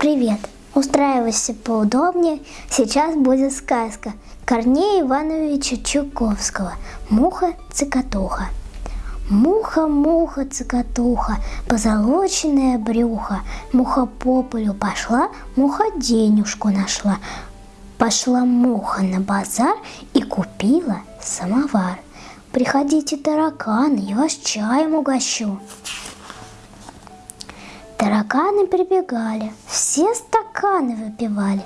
Привет! Устраивайся поудобнее, сейчас будет сказка Корнея Ивановича Чуковского «Муха-цикатуха». Муха-муха, цикатуха, позолоченное брюхо, Муха по полю пошла, муха денежку нашла. Пошла муха на базар и купила самовар. Приходите, тараканы, я вас чаем угощу. Тараканы прибегали, все стаканы выпивали,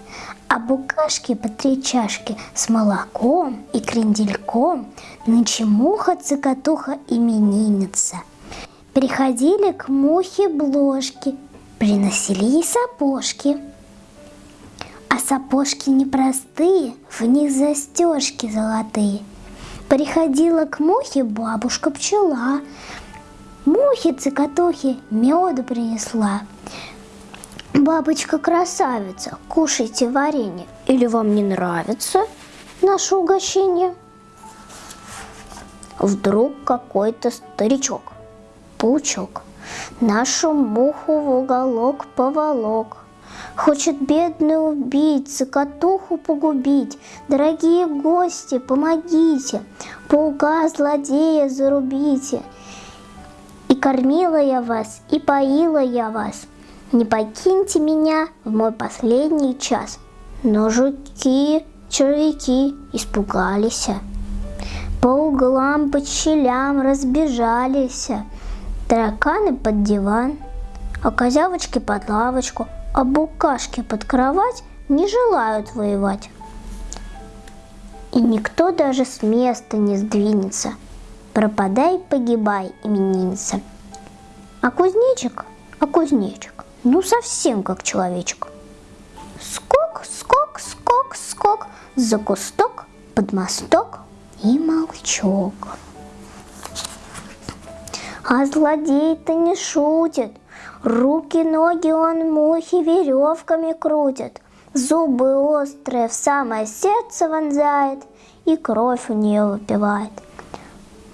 а букашки по три чашки с молоком и крендельком нынче муха-цикатуха именинница. Приходили к мухе бложки, приносили ей сапожки. А сапожки непростые, в них застежки золотые. Приходила к мухе бабушка-пчела, Мухи-цикатухи меду принесла. Бабочка-красавица, кушайте варенье. Или вам не нравится наше угощение? Вдруг какой-то старичок, паучок, нашу муху в уголок поволок. Хочет бедный убить, цикатуху погубить. Дорогие гости, помогите, паука злодея зарубите – кормила я вас и поила я вас. Не покиньте меня в мой последний час. Но жуки, червяки испугались. По углам, по щелям разбежались. Тараканы под диван, а козявочки под лавочку, а букашки под кровать не желают воевать. И никто даже с места не сдвинется. Пропадай, погибай, именинница. А кузнечик, а кузнечик, ну совсем как человечек. Скок, скок, скок, скок, за кусток, под мосток и молчок. А злодей-то не шутит, руки-ноги он мухи веревками крутит, зубы острые в самое сердце вонзает и кровь у нее выпивает.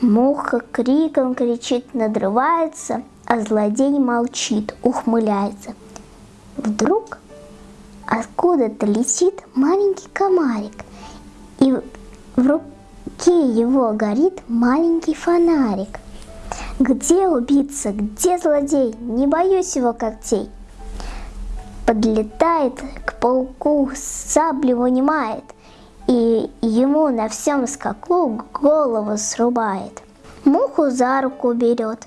Муха криком кричит, надрывается, а злодей молчит, ухмыляется. Вдруг откуда-то летит маленький комарик, и в руке его горит маленький фонарик. Где убийца, где злодей, не боюсь его когтей. Подлетает к пауку, саблю вынимает, и ему на всем скаку голову срубает. Муху за руку берет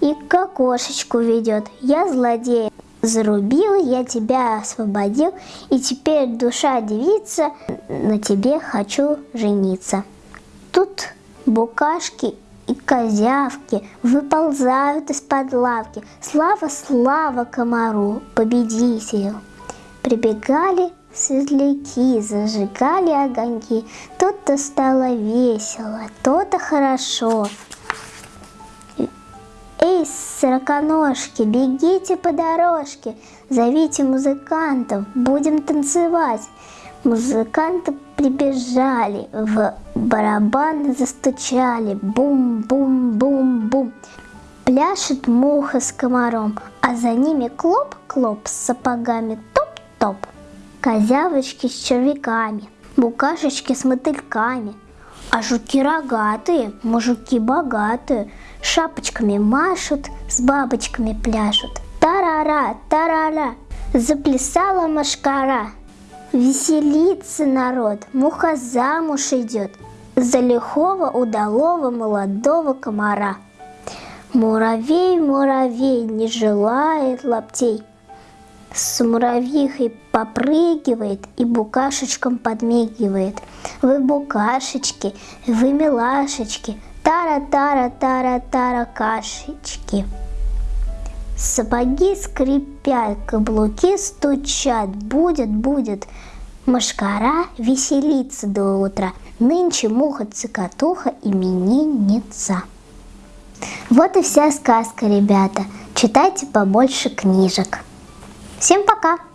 и к окошечку ведет. Я злодей. Зарубил, я тебя освободил, и теперь душа девица, на тебе хочу жениться. Тут букашки и козявки выползают из-под лавки. Слава, слава комару, победителю. Прибегали светляки, зажигали огоньки. То-то стало весело, то-то хорошо. Эй, сороконожки, бегите по дорожке, зовите музыкантов, будем танцевать. Музыканты прибежали, в барабан застучали, бум-бум-бум-бум. Пляшет муха с комаром, а за ними клоп-клоп с сапогами топ-топ. Козявочки с червяками, букашечки с мотыльками, а жуки рогатые, мужики богатые, шапочками машут, с бабочками пляшут. Тарара, тарара, заплясала машкара. Веселится народ, муха замуж идет за лихого удалого молодого комара. Муравей, муравей, не желает лаптей. С муравьихой попрыгивает и букашечкам подмигивает. Вы букашечки, вы милашечки, Тара-тара-тара-тара кашечки. Сапоги скрипят, каблуки стучат, будет, будет. Машкара веселится до утра, нынче муха-цикатуха именинница. Вот и вся сказка, ребята. Читайте побольше книжек. Всем пока!